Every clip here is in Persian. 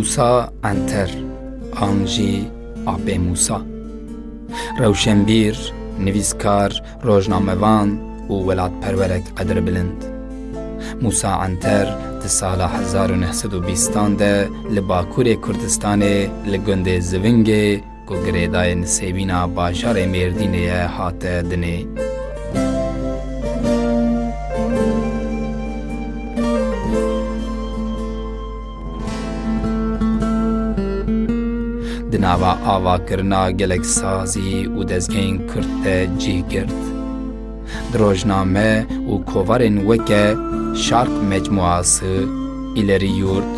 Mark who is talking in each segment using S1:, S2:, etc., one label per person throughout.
S1: موسا انتر آنجی آب موسا روشنبیر نویسکار روژنامەوان و وڵات پەروەرێک قەدر بلند موسا ئەتەر دی ساڵە 1920 de li Bakurê Kurdistanê li gundê zivingê ku girêdayên sêbîna bajarê mêrdînê ye hate dinê. Di nava avakirina gelek sazî û dezgehên Kurd de cih girt. Di rojname û kovarên weke Şark Mecmuası, İleri Yurt,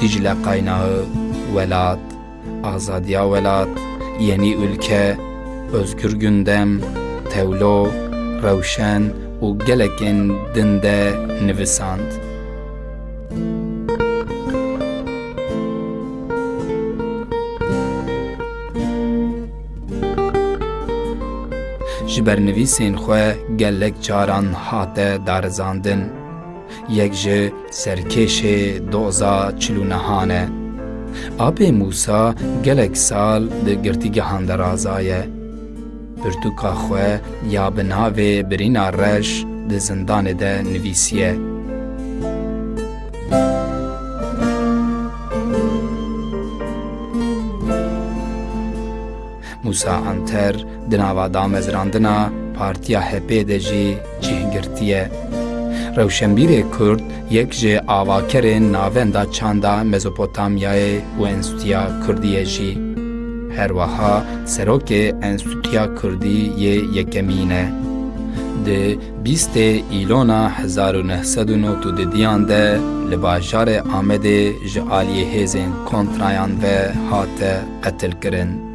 S1: Dicle Kaynağı, Velat, Azadiya Velat, Yeni Ülke, Özgür Gündem, Tevlo, Rewşen û gelekên din de. جبرنویسین خو گلک جاران حات دارزاندن یک جه سرکش دوزا چلو نهانه آب موسا گلک سال ده گرتیگهان درازایه پرتوکا خواه یا بناوه برین آرش ده زندان نویسیه Di nava damezrandina Partiya HP de jî cihgirtiye. Rewşenbîrê Kurd yek ji avakerên navenda çanda Mezopotamyayê û Enstitûya Kurdiyê jî. Her wiha serokê Enstitûya Kurdî yê yekemîn e. Di bîstê îlona 1992 de li bajarê Amedê ji aliyê hêzên kontrayan ve hate qetil kirin.